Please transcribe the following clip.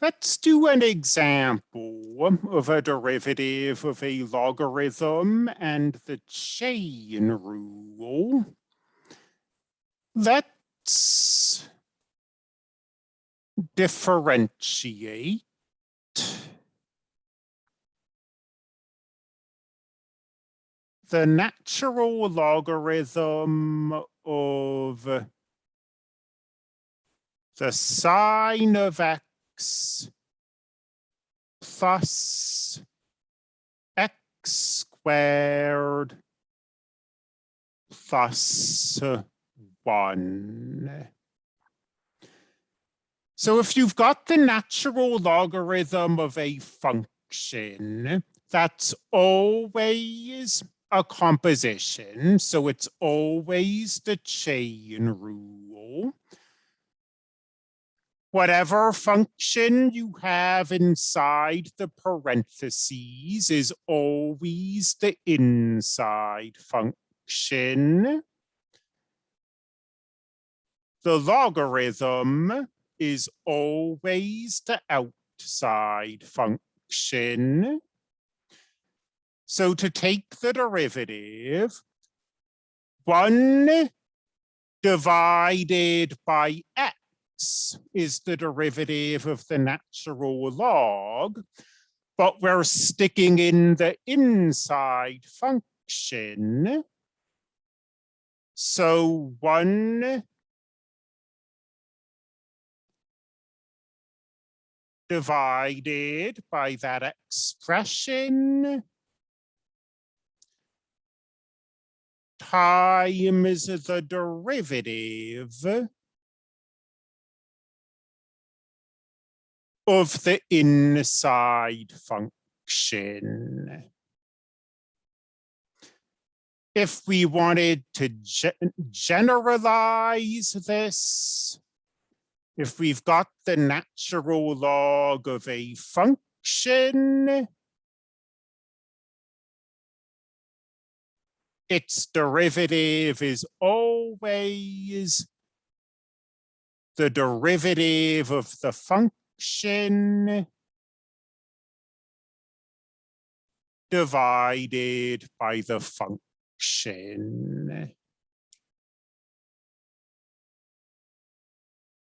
Let's do an example of a derivative of a logarithm and the chain rule. Let's differentiate the natural logarithm of the sine of x x plus x squared plus one. So if you've got the natural logarithm of a function, that's always a composition. So it's always the chain rule whatever function you have inside the parentheses is always the inside function. The logarithm is always the outside function. So to take the derivative, one divided by x is the derivative of the natural log, but we're sticking in the inside function. So one divided by that expression times the derivative of the inside function. If we wanted to ge generalize this, if we've got the natural log of a function, its derivative is always the derivative of the function function divided by the function.